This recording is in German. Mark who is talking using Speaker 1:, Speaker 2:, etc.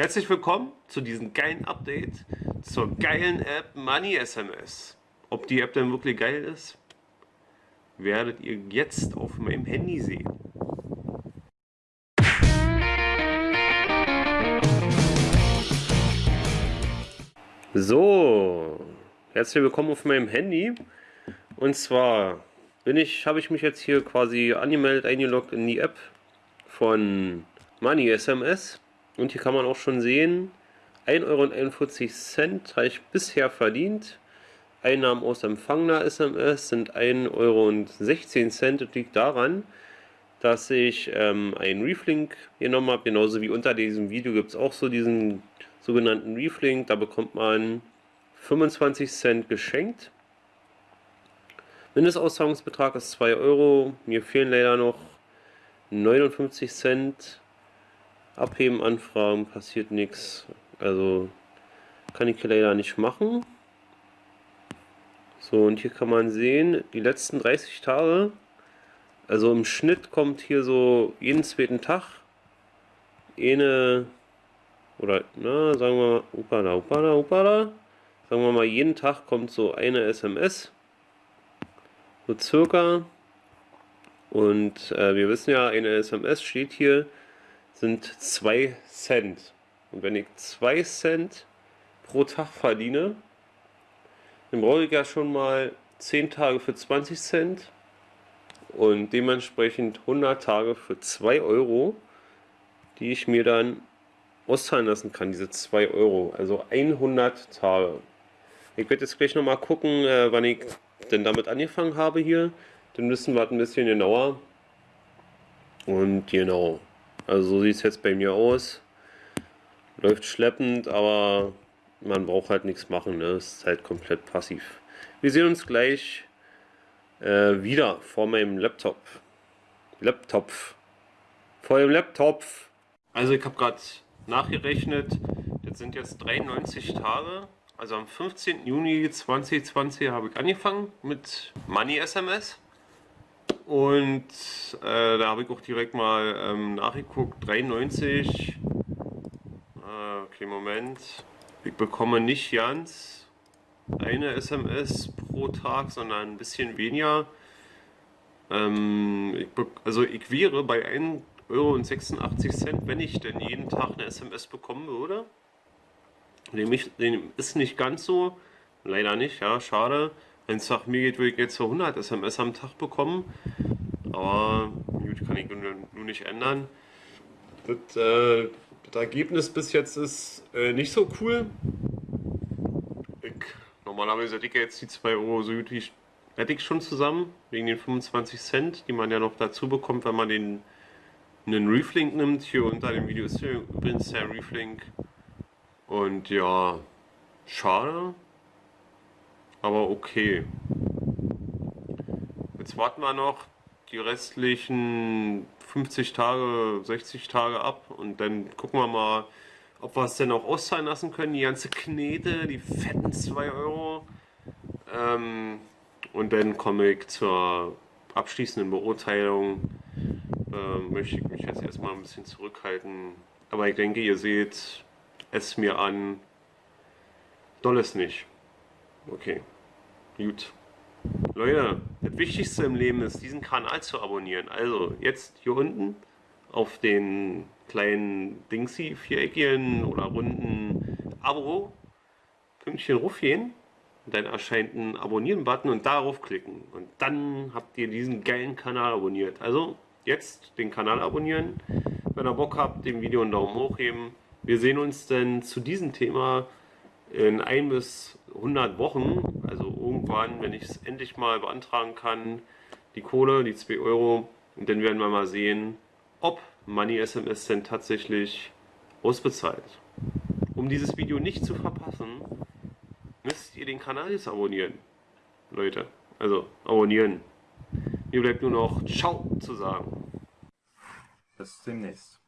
Speaker 1: Herzlich willkommen zu diesem geilen Update zur geilen App Money SMS. Ob die App denn wirklich geil ist, werdet ihr jetzt auf meinem Handy sehen. So, herzlich willkommen auf meinem Handy. Und zwar bin ich, habe ich mich jetzt hier quasi angemeldet, eingeloggt in die App von Money SMS. Und hier kann man auch schon sehen, 1,41 Euro habe ich bisher verdient. Einnahmen aus empfangener SMS sind 1,16 Euro. Das liegt daran, dass ich ähm, einen Reflink genommen habe. Genauso wie unter diesem Video gibt es auch so diesen sogenannten Reflink. Da bekommt man 25 Cent geschenkt. Mindestauszahlungsbetrag ist 2 Euro. Mir fehlen leider noch 59 Cent. Abheben, Anfragen, passiert nichts. Also kann ich leider nicht machen. So, und hier kann man sehen, die letzten 30 Tage, also im Schnitt kommt hier so jeden zweiten Tag eine, oder, na, sagen wir mal, upala, upala, upala, sagen wir mal, jeden Tag kommt so eine SMS, so circa, und äh, wir wissen ja, eine SMS steht hier sind 2 Cent. Und wenn ich 2 Cent pro Tag verdiene, dann brauche ich ja schon mal 10 Tage für 20 Cent und dementsprechend 100 Tage für 2 Euro, die ich mir dann auszahlen lassen kann, diese 2 Euro. Also 100 Tage. Ich werde jetzt gleich nochmal gucken, äh, wann ich denn damit angefangen habe hier. Dann wissen wir ein bisschen genauer. Und genau. Also so sieht es jetzt bei mir aus. Läuft schleppend, aber man braucht halt nichts machen. Ne? ist halt komplett passiv. Wir sehen uns gleich äh, wieder vor meinem Laptop. Laptop. Vor dem Laptop. Also ich habe gerade nachgerechnet. Das sind jetzt 93 Tage. Also am 15. Juni 2020 habe ich angefangen mit Money SMS. Und äh, da habe ich auch direkt mal ähm, nachgeguckt, 93, äh, okay, Moment, ich bekomme nicht ganz eine SMS pro Tag, sondern ein bisschen weniger. Ähm, ich also ich wäre bei 1,86 Euro, wenn ich denn jeden Tag eine SMS bekommen würde. Dem, dem ist nicht ganz so, leider nicht, ja, schade. Wenn es nach mir geht, würde ich jetzt so 100 SMS am Tag bekommen. Aber gut, kann ich nur nicht ändern. Das, äh, das Ergebnis bis jetzt ist äh, nicht so cool. Ich, normalerweise hätte ich jetzt die 2 Euro so gut wie hätte ich schon zusammen, wegen den 25 Cent, die man ja noch dazu bekommt, wenn man den einen Reflink nimmt. Hier unter dem Video ist übrigens der Reflink. Und ja, schade aber okay. Jetzt warten wir noch die restlichen 50 Tage, 60 Tage ab und dann gucken wir mal, ob wir es denn auch auszahlen lassen können. Die ganze Knete, die fetten 2 Euro. Ähm, und dann komme ich zur abschließenden Beurteilung. Ähm, möchte ich mich jetzt erstmal ein bisschen zurückhalten. Aber ich denke, ihr seht es mir an. Doll ist nicht. Okay, gut. Leute, das Wichtigste im Leben ist, diesen Kanal zu abonnieren. Also jetzt hier unten auf den kleinen Dingsy, viereckigen oder runden Abo, Pünktchen rufgehen. Dann erscheint ein Abonnieren-Button und darauf klicken. Und dann habt ihr diesen geilen Kanal abonniert. Also jetzt den Kanal abonnieren. Wenn ihr Bock habt, dem Video einen Daumen hoch geben. Wir sehen uns dann zu diesem Thema in ein bis 100 Wochen, also irgendwann, wenn ich es endlich mal beantragen kann, die Kohle, die 2 Euro, und dann werden wir mal sehen, ob Money SMS denn tatsächlich ausbezahlt. Um dieses Video nicht zu verpassen, müsst ihr den Kanal jetzt abonnieren. Leute, also abonnieren. Mir bleibt nur noch Ciao zu sagen.
Speaker 2: Bis demnächst.